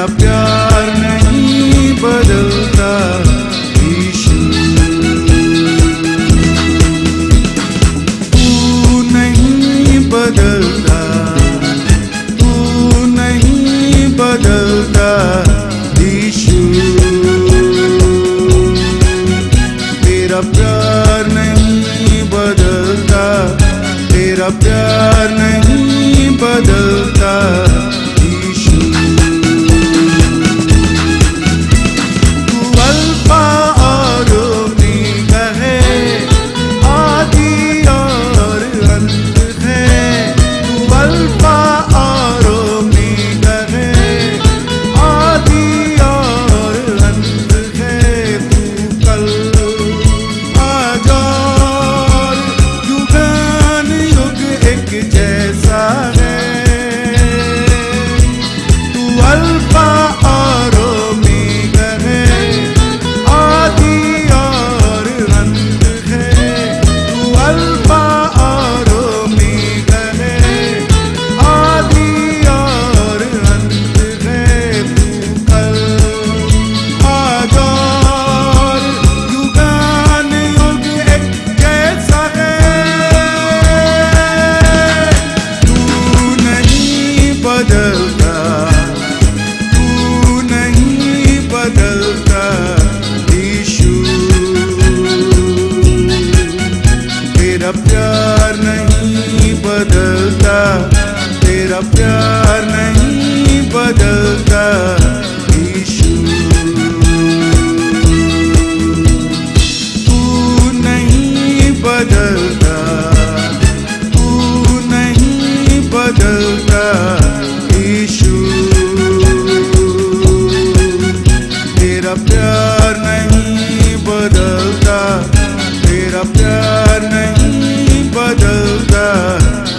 तेरा प्यार नहीं बदल बदलता। तू नहीं बदलता यीशु तेरा प्यार much